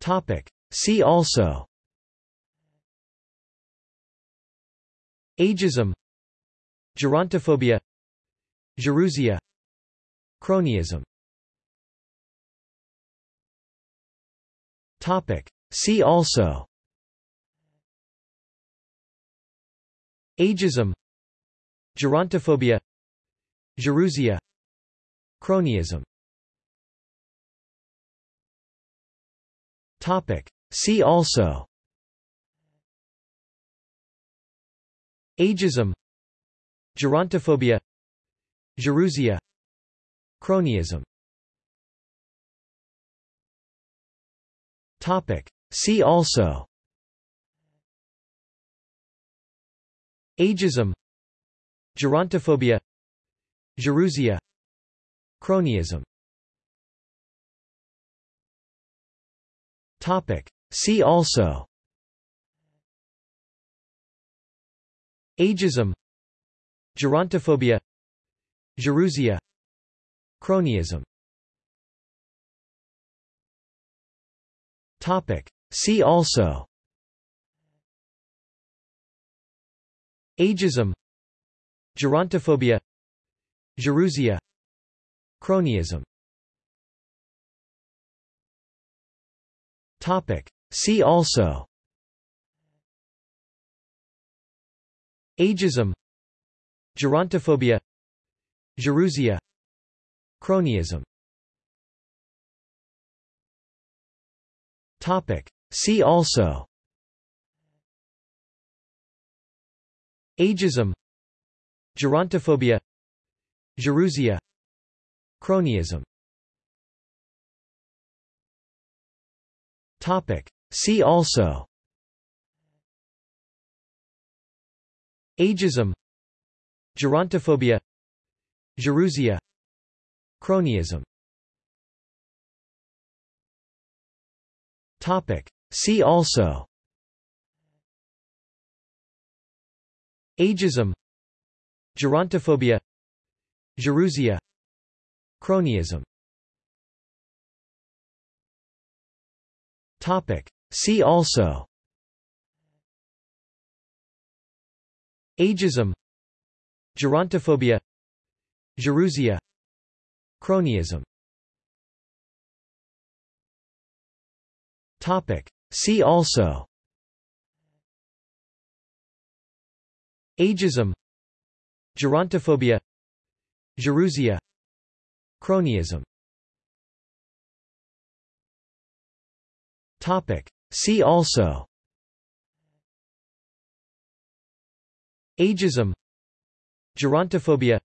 Topic. See also. Ageism. Gerontophobia. Gerousia Cronyism. Topic. See also. Ageism. Gerontophobia. Gerousia Cronyism Topic. See also. Ageism. Gerontophobia. Gerousia Cronyism. Topic. See also. Ageism. Gerontophobia. Gerousia Cronyism Topic. See also. Ageism. Gerontophobia. Gerousia Cronyism. Topic. See also. Ageism. Gerontophobia. Gerousia Cronyism Topic. See also. Ageism. Gerontophobia. Gerousia Cronyism. Topic. See also. Ageism. Gerontophobia. Gerousia Cronyism Topic. See also. Ageism. Gerontophobia. Gerousia Cronyism. Topic. See also. Ageism. Gerontophobia. Gerousia Cronyism Topic. See also. Ageism. Gerontophobia. Gerousia Cronyism. Topic. See also. Ageism. Gerontophobia. Gerousia Cronyism Topic. See also. Ageism. Gerontophobia.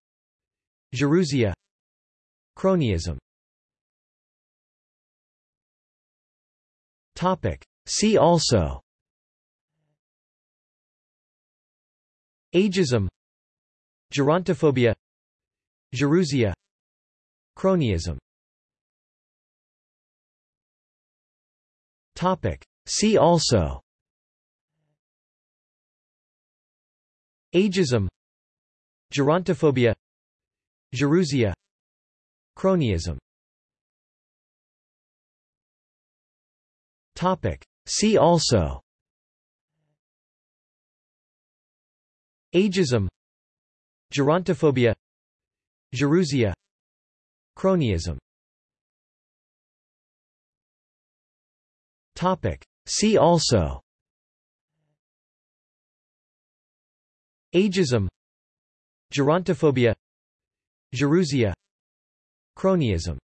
Gerousia Cronyism. Topic. See also. Ageism. Gerontophobia. Gerousia Cronyism Topic. See also. Ageism. Gerontophobia. Gerousia Cronyism. Topic. See also. Ageism. Gerontophobia. Gerousia Cronyism Topic. See also. Ageism. Gerontophobia. Gerousia Cronyism